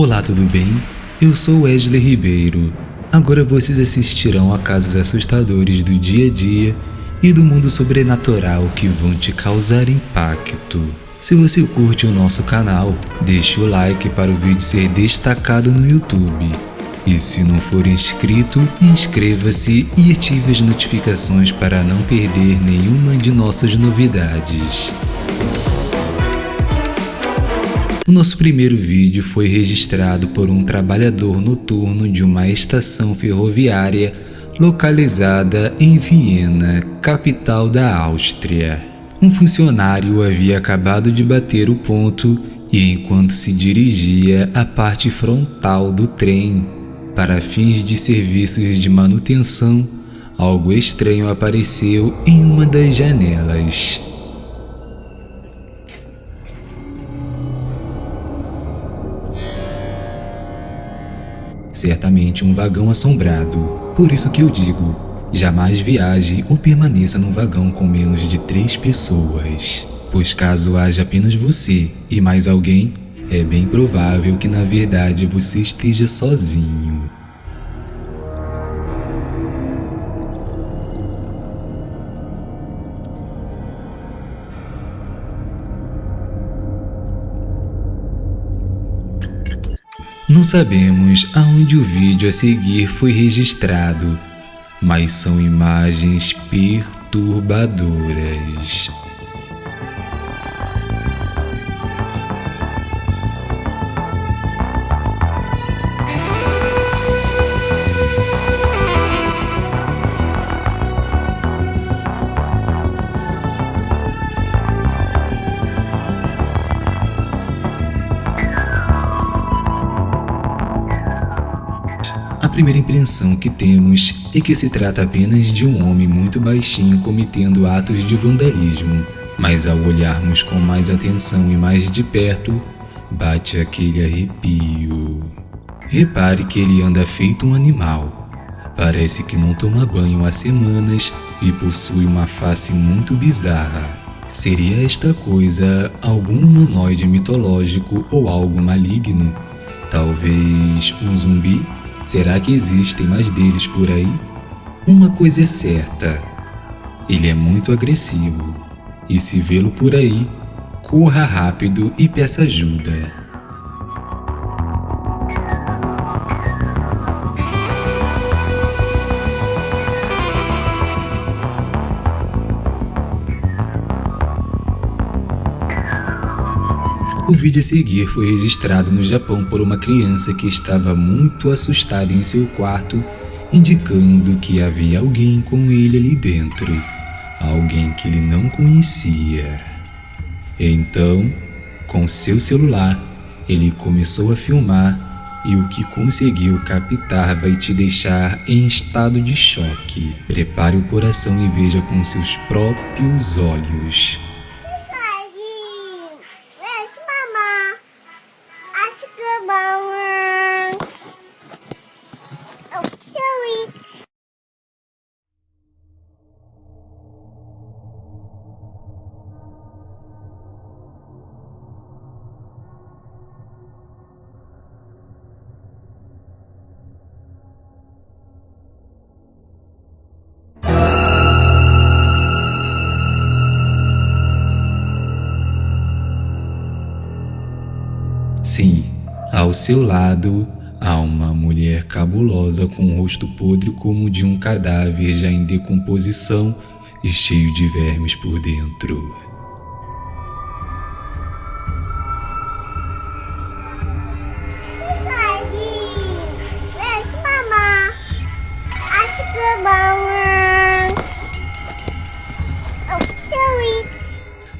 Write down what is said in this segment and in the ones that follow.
Olá, tudo bem? Eu sou Wesley Ribeiro. Agora vocês assistirão a casos assustadores do dia a dia e do mundo sobrenatural que vão te causar impacto. Se você curte o nosso canal, deixe o like para o vídeo ser destacado no YouTube. E se não for inscrito, inscreva-se e ative as notificações para não perder nenhuma de nossas novidades. O nosso primeiro vídeo foi registrado por um trabalhador noturno de uma estação ferroviária localizada em Viena, capital da Áustria. Um funcionário havia acabado de bater o ponto e enquanto se dirigia à parte frontal do trem para fins de serviços de manutenção, algo estranho apareceu em uma das janelas. Certamente um vagão assombrado. Por isso que eu digo, jamais viaje ou permaneça num vagão com menos de três pessoas. Pois caso haja apenas você e mais alguém, é bem provável que na verdade você esteja sozinho. Não sabemos aonde o vídeo a seguir foi registrado, mas são imagens perturbadoras. Primeira impressão que temos é que se trata apenas de um homem muito baixinho cometendo atos de vandalismo, mas ao olharmos com mais atenção e mais de perto, bate aquele arrepio. Repare que ele anda feito um animal. Parece que não toma banho há semanas e possui uma face muito bizarra. Seria esta coisa algum humanoide mitológico ou algo maligno? Talvez um zumbi? Será que existem mais deles por aí? Uma coisa é certa, ele é muito agressivo, e se vê-lo por aí, corra rápido e peça ajuda. O vídeo a seguir foi registrado no Japão por uma criança que estava muito assustada em seu quarto, indicando que havia alguém com ele ali dentro, alguém que ele não conhecia. Então, com seu celular, ele começou a filmar e o que conseguiu captar vai te deixar em estado de choque. Prepare o coração e veja com seus próprios olhos. Sim, ao seu lado há uma mulher cabulosa com um rosto podre como o de um cadáver já em decomposição e cheio de vermes por dentro.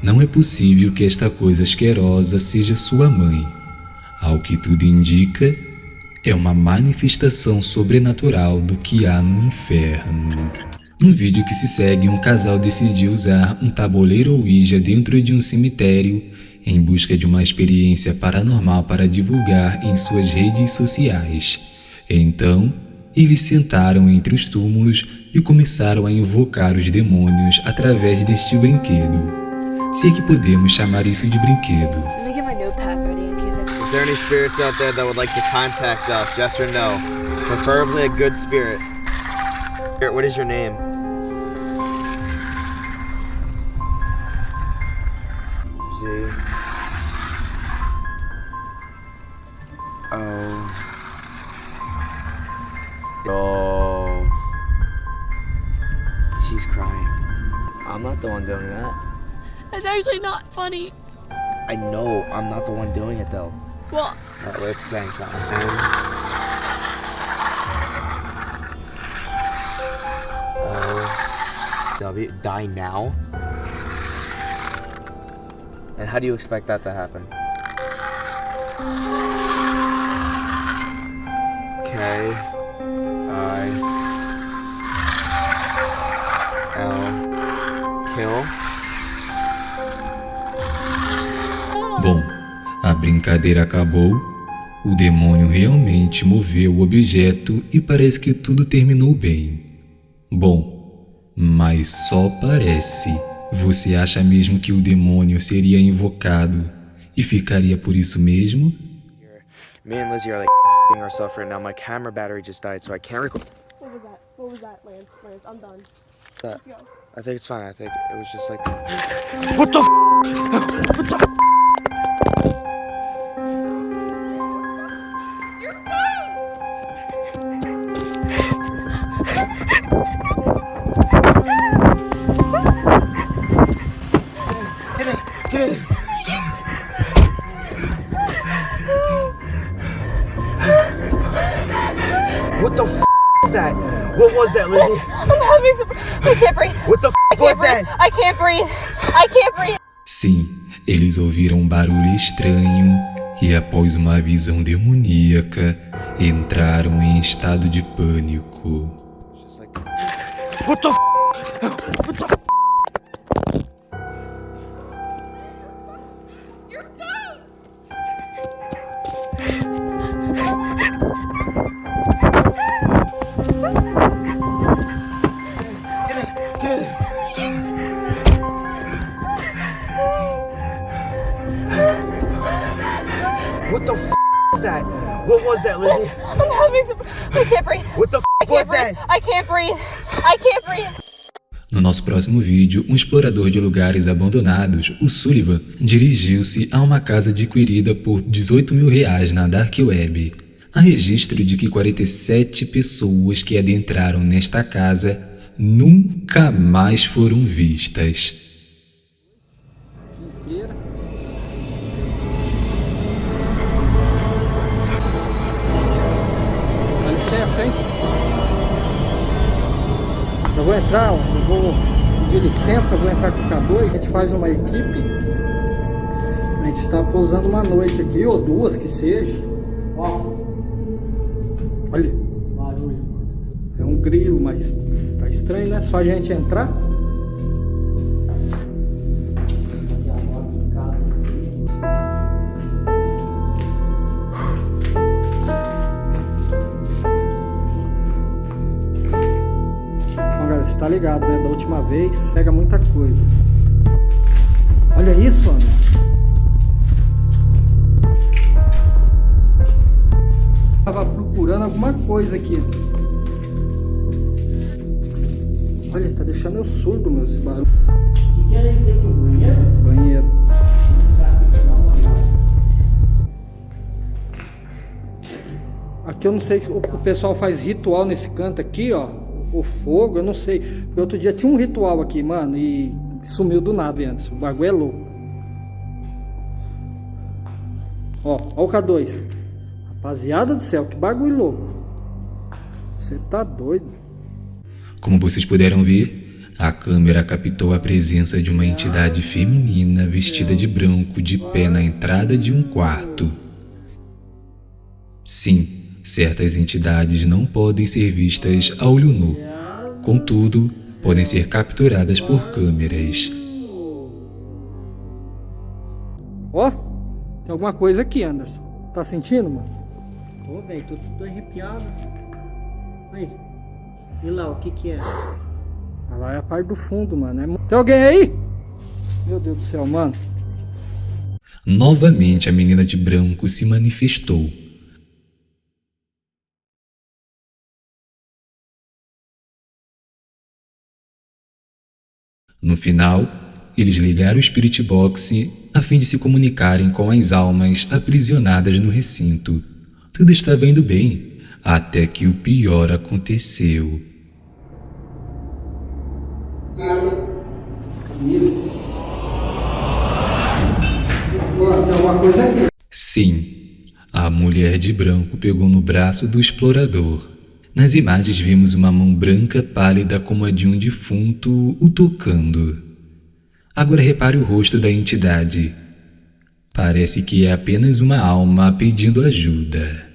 Não é possível que esta coisa asquerosa seja sua mãe. Ao que tudo indica, é uma manifestação sobrenatural do que há no inferno. No vídeo que se segue, um casal decidiu usar um tabuleiro Ouija dentro de um cemitério em busca de uma experiência paranormal para divulgar em suas redes sociais. Então, eles sentaram entre os túmulos e começaram a invocar os demônios através deste brinquedo. Se é que podemos chamar isso de brinquedo. Is there any spirits out there that would like to contact us? Yes or no? Preferably a good spirit. Spirit, What is your name? Z. O. Oh. She's crying. I'm not the one doing that. That's actually not funny. I know I'm not the one doing it though. Well, Alright, let's sing something. N O W die now. And how do you expect that to happen? K I L kill. A brincadeira acabou, o demônio realmente moveu o objeto e parece que tudo terminou bem. Bom, mas só parece. Você acha mesmo que o demônio seria invocado e ficaria por isso mesmo? Me and Lizzie are like ourselves right now. My camera battery just died, so I can't record. what was that? What was that, Lance? Lance, I'm done. That. Let's go. I think it's fine. I think it was just like. What the? F- what the? F- is that? What was that, Lizzie? I'm having some. I can't breathe. What the? F- was breathe. that? I can't breathe. I can't breathe. Sim, eles ouviram um barulho estranho e, após uma visão demoníaca, entraram em estado de pânico. What the? F- what the? F- What the? F- is that? What was that, Lizzie? I'm having some. I can't breathe. What the? F- was breathe. that? I can't breathe. I can't breathe. No nosso próximo vídeo, um explorador de lugares abandonados, o Sullivan, dirigiu-se a uma casa adquirida por 18 mil reais na Dark Web. Há registro de que 47 pessoas que adentraram nesta casa nunca mais foram vistas. Hein? Eu vou entrar, eu vou pedir licença, vou entrar com o K2, a gente faz uma equipe. A gente está posando uma noite aqui, ou duas que seja. Ó. Olha. Barulho. É um grilo, mas tá estranho, né? Só a gente entrar. Você tá ligado, né? Da última vez, pega muita coisa. Olha isso, Ana. Tava procurando alguma coisa aqui. Olha, tá deixando eu surdo, meu, esse barulho. que era isso aqui, o banheiro? Banheiro. Aqui eu não sei, o, o pessoal faz ritual nesse canto aqui, ó. O fogo, eu não sei. Porque outro dia tinha um ritual aqui, mano, e sumiu do nada antes. O bagulho é louco. Ó, ó o K2. Rapaziada do céu, que bagulho louco. Você tá doido. Como vocês puderam ver, a câmera captou a presença de uma entidade feminina vestida de branco de pé na entrada de um quarto. Sim, certas entidades não podem ser vistas a olho nu. Contudo, podem ser capturadas por câmeras. Ó, tem alguma coisa aqui, Anderson. Tá sentindo, mano? Tô, velho, tô tudo arrepiado. Aí. E lá, o que que é? Ah, Lá é a parte do fundo, mano. É Tem alguém aí? Meu Deus do céu, mano. Novamente a menina de branco se manifestou. No final, eles ligaram o Spirit Box a fim de se comunicarem com as almas aprisionadas no recinto. Tudo estava indo bem, até que o pior aconteceu. Sim, a mulher de branco pegou no braço do explorador. Nas imagens vimos uma mão branca pálida como a de um defunto o tocando. Agora repare o rosto da entidade. Parece que é apenas uma alma pedindo ajuda.